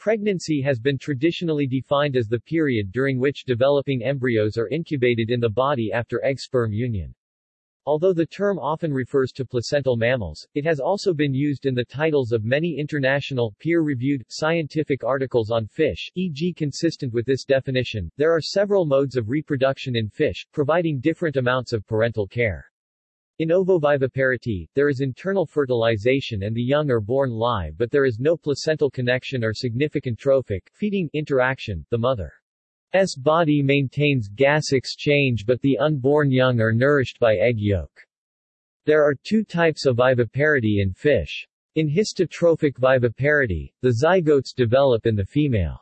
Pregnancy has been traditionally defined as the period during which developing embryos are incubated in the body after egg-sperm union. Although the term often refers to placental mammals, it has also been used in the titles of many international, peer-reviewed, scientific articles on fish, e.g. consistent with this definition, there are several modes of reproduction in fish, providing different amounts of parental care. In ovoviviparity, there is internal fertilization and the young are born live but there is no placental connection or significant trophic, feeding, interaction, the mother's body maintains gas exchange but the unborn young are nourished by egg yolk. There are two types of viviparity in fish. In histotrophic viviparity, the zygotes develop in the female.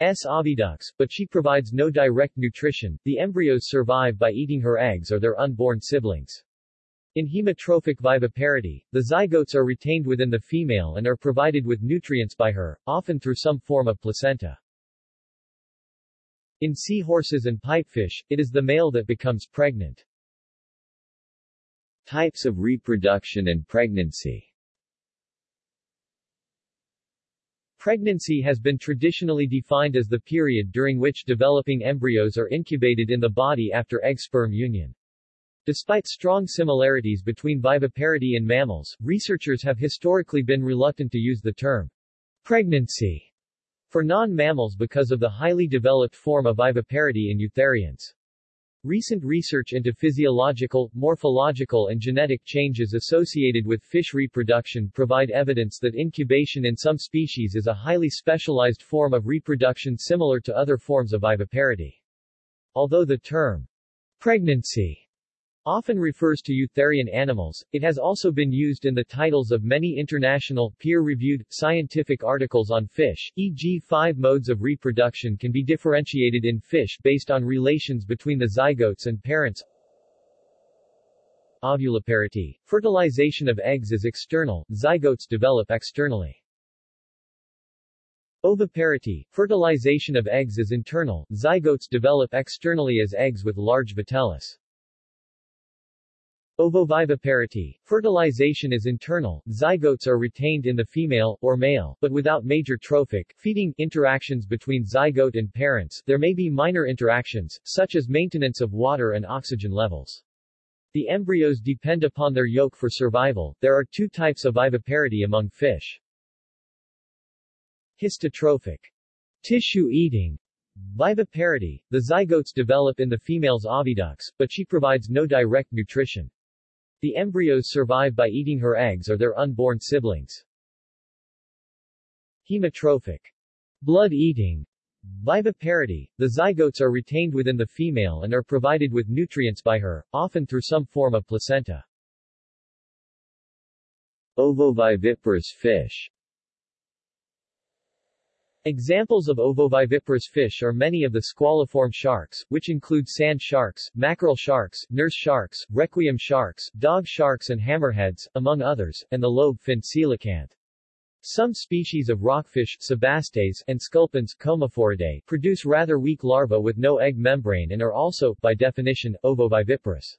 S. oviducts, but she provides no direct nutrition, the embryos survive by eating her eggs or their unborn siblings. In hemotrophic viviparity, the zygotes are retained within the female and are provided with nutrients by her, often through some form of placenta. In seahorses and pipefish, it is the male that becomes pregnant. Types of reproduction and pregnancy Pregnancy has been traditionally defined as the period during which developing embryos are incubated in the body after egg-sperm union. Despite strong similarities between viviparity and mammals, researchers have historically been reluctant to use the term pregnancy for non-mammals because of the highly developed form of viviparity in eutherians. Recent research into physiological, morphological and genetic changes associated with fish reproduction provide evidence that incubation in some species is a highly specialized form of reproduction similar to other forms of viviparity. Although the term pregnancy often refers to eutherian animals, it has also been used in the titles of many international, peer-reviewed, scientific articles on fish, e.g. five modes of reproduction can be differentiated in fish based on relations between the zygotes and parents. Ovuliparity. Fertilization of eggs is external, zygotes develop externally. Oviparity. Fertilization of eggs is internal, zygotes develop externally as eggs with large vitellus. Ovoviviparity. Fertilization is internal, zygotes are retained in the female, or male, but without major trophic, feeding, interactions between zygote and parents, there may be minor interactions, such as maintenance of water and oxygen levels. The embryos depend upon their yolk for survival. There are two types of viviparity among fish. Histotrophic. Tissue eating. Viviparity. The zygotes develop in the female's oviducts, but she provides no direct nutrition. The embryos survive by eating her eggs or their unborn siblings. Hemotrophic. Blood-eating. Viviparity. The zygotes are retained within the female and are provided with nutrients by her, often through some form of placenta. Ovoviviparous fish Examples of ovoviviparous fish are many of the squaliform sharks, which include sand sharks, mackerel sharks, nurse sharks, requiem sharks, dog sharks and hammerheads, among others, and the lobe-finned coelacanth. Some species of rockfish sebastes, and sculpins Comephoridae, produce rather weak larvae with no egg membrane and are also, by definition, ovoviviparous.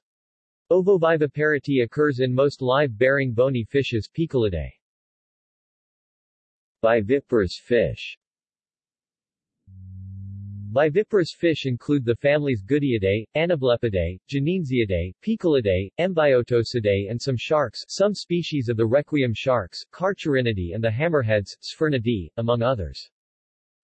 Ovoviviparity occurs in most live-bearing bony fishes Poeciliidae. Viviparous fish Viviparous fish include the families Goodeidae, Anablepidae, Jenynsiidae, Poeciliidae, Embiotocidae and some sharks some species of the requiem sharks, Carcharhinidae and the hammerheads, Sphyrnidae, among others.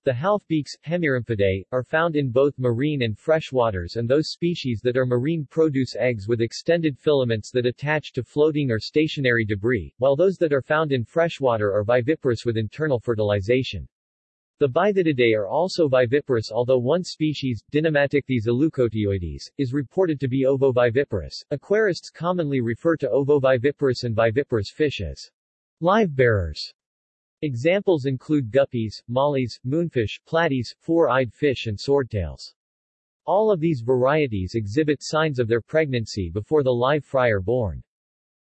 The halfbeaks, Hemiramphidae, are found in both marine and fresh waters and those species that are marine produce eggs with extended filaments that attach to floating or stationary debris, while those that are found in freshwater are viviparous with internal fertilization. The Bythitidae are also viviparous although one species, Dinematichthys ilucoeteoides, is reported to be ovoviviparous. Aquarists commonly refer to ovoviviparous and viviparous fish as live-bearers. Examples include guppies, mollies, moonfish, platies, four-eyed fish and swordtails. All of these varieties exhibit signs of their pregnancy before the live fry are born.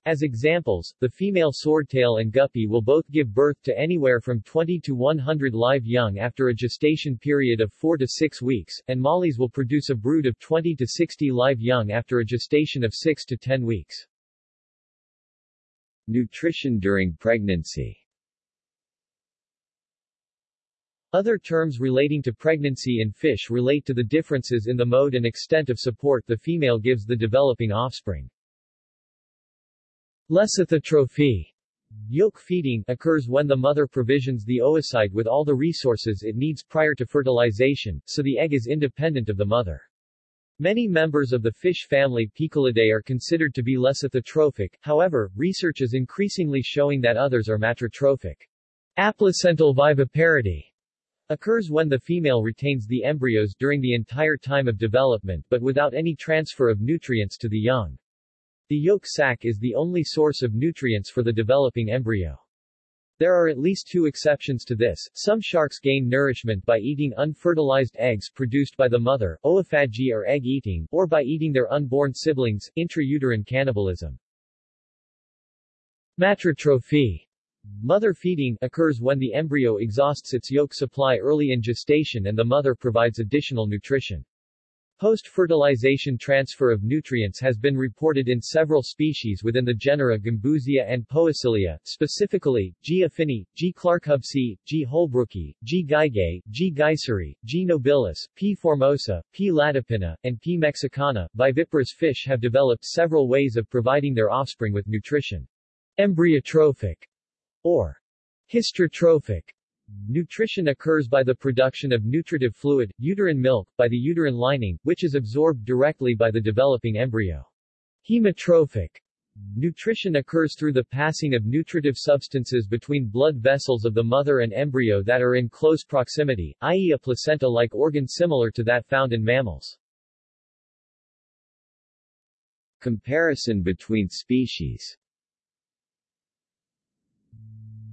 As examples, the female swordtail and guppy will both give birth to anywhere from 20 to 100 live young after a gestation period of 4 to 6 weeks, and mollies will produce a brood of 20 to 60 live young after a gestation of 6 to 10 weeks. Nutrition during pregnancy Other terms relating to pregnancy in fish relate to the differences in the mode and extent of support the female gives the developing offspring. Lecithotrophy Yolk feeding occurs when the mother provisions the oocyte with all the resources it needs prior to fertilization, so the egg is independent of the mother. Many members of the fish family Poeciliidae are considered to be lecithotrophic, however, research is increasingly showing that others are matrotrophic. Aplacental viviparity occurs when the female retains the embryos during the entire time of development but without any transfer of nutrients to the young. The yolk sac is the only source of nutrients for the developing embryo. There are at least two exceptions to this. Some sharks gain nourishment by eating unfertilized eggs produced by the mother, oophagy or egg eating, or by eating their unborn siblings, intrauterine cannibalism. Matrotrophy Mother feeding occurs when the embryo exhausts its yolk supply early in gestation and the mother provides additional nutrition. Post-fertilization transfer of nutrients has been reported in several species within the genera Gambusia and Poecilia, specifically, G. affini, G. clarkhubbsii, G. holbrooki, G. gaigei, G. geiseri, G. nobilis, P. formosa, P. latipina, and P. mexicana. Viviparous fish have developed several ways of providing their offspring with nutrition. Embryotrophic or hysterotrophic. Nutrition occurs by the production of nutritive fluid, uterine milk, by the uterine lining, which is absorbed directly by the developing embryo. Hemotrophic. Nutrition occurs through the passing of nutritive substances between blood vessels of the mother and embryo that are in close proximity, i.e. a placenta-like organ similar to that found in mammals. Comparison between species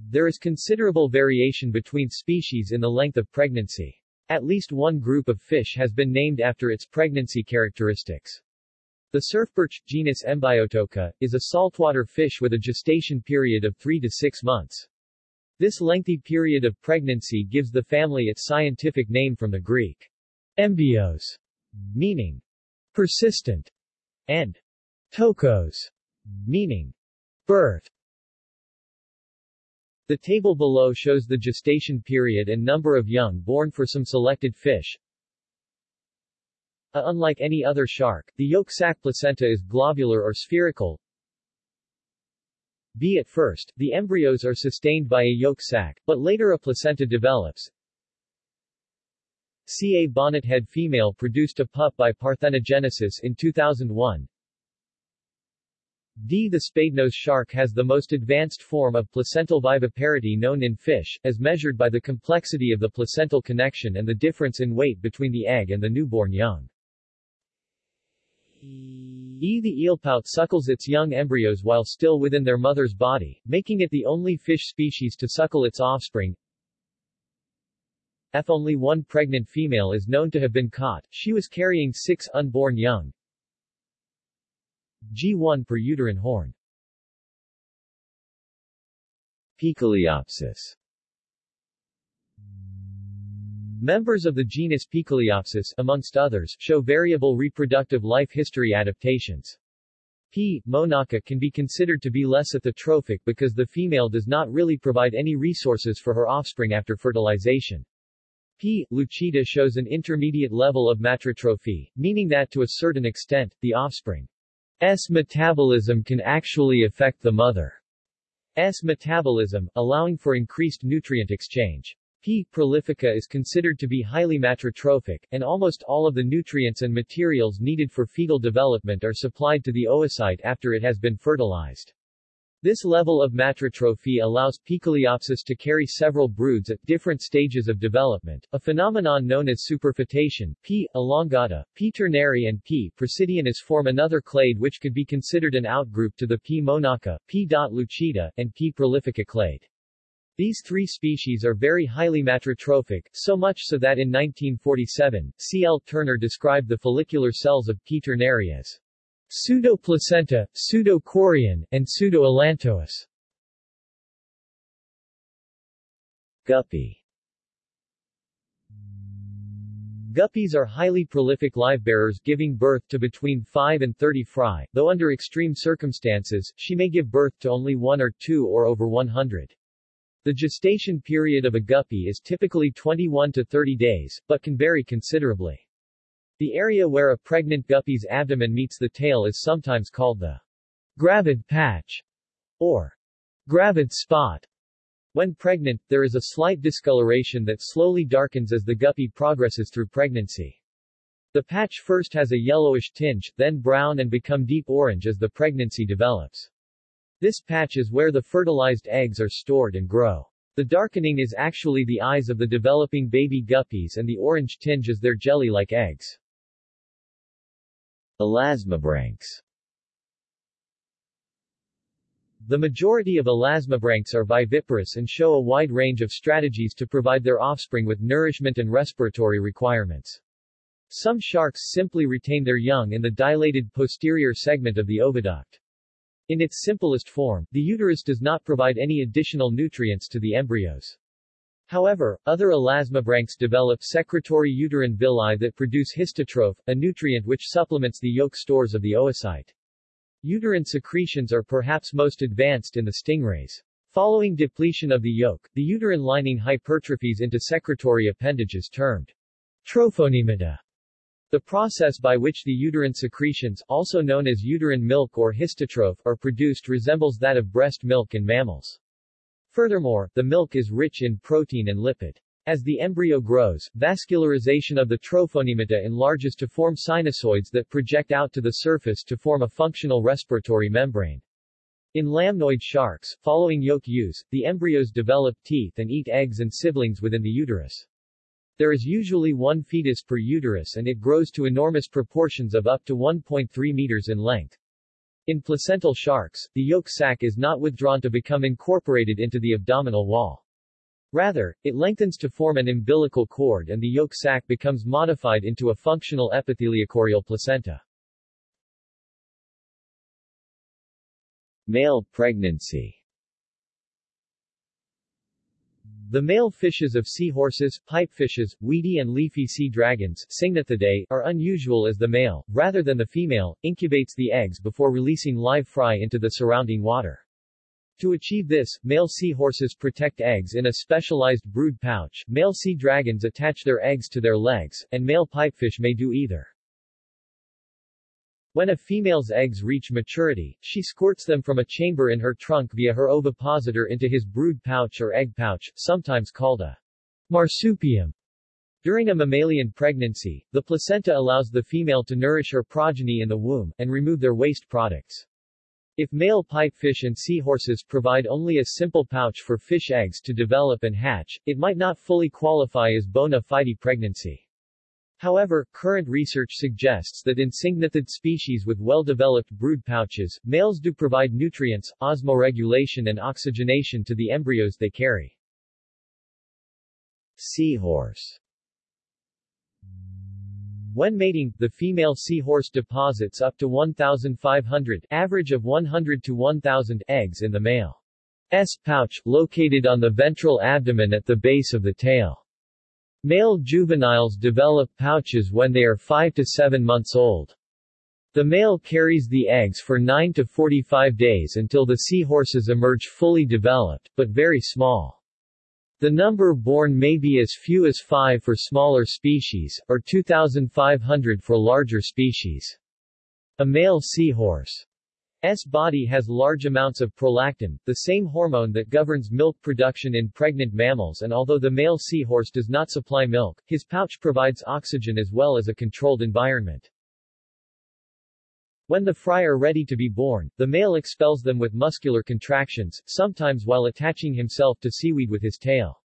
there is considerable variation between species in the length of pregnancy. At least one group of fish has been named after its pregnancy characteristics. The surfperch, genus Embiotoca, is a saltwater fish with a gestation period of 3 to 6 months. This lengthy period of pregnancy gives the family its scientific name from the Greek embios, meaning persistent, and tokos, meaning birth. The table below shows the gestation period and number of young born for some selected fish. Uh, unlike any other shark, the yolk sac placenta is globular or spherical. B. At first, the embryos are sustained by a yolk sac, but later a placenta develops. C. A bonnethead female produced a pup by parthenogenesis in 2001. D. The spadenose shark has the most advanced form of placental viviparity known in fish, as measured by the complexity of the placental connection and the difference in weight between the egg and the newborn young. E. The eelpout suckles its young embryos while still within their mother's body, making it the only fish species to suckle its offspring. F. Only one pregnant female is known to have been caught, she was carrying six unborn young. G1 per uterine horn. Poeciliopsis Members of the genus Poeciliopsis, amongst others, show variable reproductive life history adaptations. P. monacha can be considered to be lecithotrophic because the female does not really provide any resources for her offspring after fertilization. P. lucida shows an intermediate level of matrotrophy, meaning that to a certain extent, the offspring S metabolism can actually affect the mother's metabolism, allowing for increased nutrient exchange. P. prolifica is considered to be highly matrotrophic, and almost all of the nutrients and materials needed for fetal development are supplied to the oocyte after it has been fertilized. This level of matrotrophy allows Poeciliopsis to carry several broods at different stages of development, a phenomenon known as superfetation. P. elongata, P. turneri and P. praesidianus form another clade which could be considered an outgroup to the P. monacha, P. lucida, and P. prolifica clade. These three species are very highly matrotrophic, so much so that in 1947, C. L. Turner described the follicular cells of P. turneri as Pseudoplacenta, pseudochorion, and pseudoallantois. Guppy Guppies are highly prolific livebearers giving birth to between 5 and 30 fry, though under extreme circumstances, she may give birth to only one or two or over 100. The gestation period of a guppy is typically 21 to 30 days, but can vary considerably. The area where a pregnant guppy's abdomen meets the tail is sometimes called the gravid patch or gravid spot. When pregnant, there is a slight discoloration that slowly darkens as the guppy progresses through pregnancy. The patch first has a yellowish tinge, then brown and become deep orange as the pregnancy develops. This patch is where the fertilized eggs are stored and grow. The darkening is actually the eyes of the developing baby guppies and the orange tinge is their jelly-like eggs. Elasmobranchs The majority of elasmobranchs are viviparous and show a wide range of strategies to provide their offspring with nourishment and respiratory requirements. Some sharks simply retain their young in the dilated posterior segment of the oviduct. In its simplest form, the uterus does not provide any additional nutrients to the embryos. However, other elasmobranchs develop secretory uterine villi that produce histotroph, a nutrient which supplements the yolk stores of the oocyte. Uterine secretions are perhaps most advanced in the stingrays. Following depletion of the yolk, the uterine lining hypertrophies into secretory appendages termed trophonemata. The process by which the uterine secretions, also known as uterine milk or histotroph, are produced resembles that of breast milk in mammals. Furthermore, the milk is rich in protein and lipid. As the embryo grows, vascularization of the trophonemata enlarges to form sinusoids that project out to the surface to form a functional respiratory membrane. In lamnoid sharks, following yolk use, the embryos develop teeth and eat eggs and siblings within the uterus. There is usually one fetus per uterus and it grows to enormous proportions of up to 1.3 meters in length. In placental sharks, the yolk sac is not withdrawn to become incorporated into the abdominal wall. Rather, it lengthens to form an umbilical cord and the yolk sac becomes modified into a functional epitheliochorial placenta. Male pregnancy The male fishes of seahorses, pipefishes, weedy and leafy sea dragons are unusual as the male, rather than the female, incubates the eggs before releasing live fry into the surrounding water. To achieve this, male seahorses protect eggs in a specialized brood pouch, male sea dragons attach their eggs to their legs, and male pipefish may do either. When a female's eggs reach maturity, she squirts them from a chamber in her trunk via her ovipositor into his brood pouch or egg pouch, sometimes called a marsupium. During a mammalian pregnancy, the placenta allows the female to nourish her progeny in the womb, and remove their waste products. If male pipefish and seahorses provide only a simple pouch for fish eggs to develop and hatch, it might not fully qualify as bona fide pregnancy. However, current research suggests that in syngnathid species with well-developed brood pouches, males do provide nutrients, osmoregulation and oxygenation to the embryos they carry. Seahorse When mating, the female seahorse deposits up to 1,500 average of 100 to 1,000 eggs in the male's pouch, located on the ventral abdomen at the base of the tail. Male juveniles develop pouches when they are 5 to 7 months old. The male carries the eggs for 9 to 45 days until the seahorses emerge fully developed, but very small. The number born may be as few as 5 for smaller species, or 2,500 for larger species. A male seahorse S body has large amounts of prolactin, the same hormone that governs milk production in pregnant mammals and although the male seahorse does not supply milk, his pouch provides oxygen as well as a controlled environment. When the fry are ready to be born, the male expels them with muscular contractions, sometimes while attaching himself to seaweed with his tail.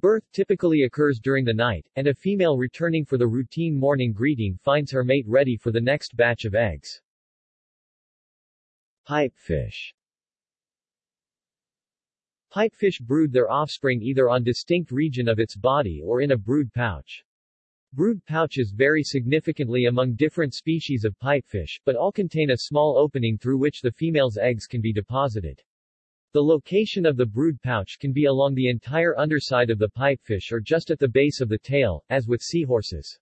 Birth typically occurs during the night, and a female returning for the routine morning greeting finds her mate ready for the next batch of eggs. Pipefish Pipefish brood their offspring either on distinct region of its body or in a brood pouch. Brood pouches vary significantly among different species of pipefish, but all contain a small opening through which the female's eggs can be deposited. The location of the brood pouch can be along the entire underside of the pipefish or just at the base of the tail, as with seahorses.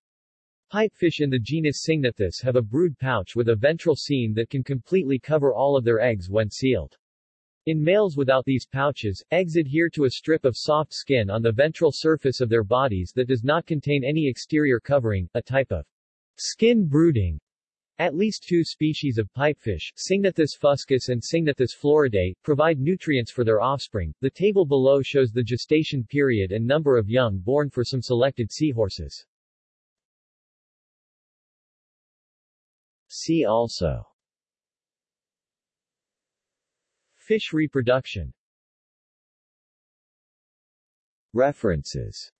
Pipefish in the genus Syngnathus have a brood pouch with a ventral seam that can completely cover all of their eggs when sealed. In males without these pouches, eggs adhere to a strip of soft skin on the ventral surface of their bodies that does not contain any exterior covering, a type of skin brooding. At least two species of pipefish, Syngnathus fuscus and Syngnathus floridae, provide nutrients for their offspring. The table below shows the gestation period and number of young born for some selected seahorses. See also. Fish reproduction. References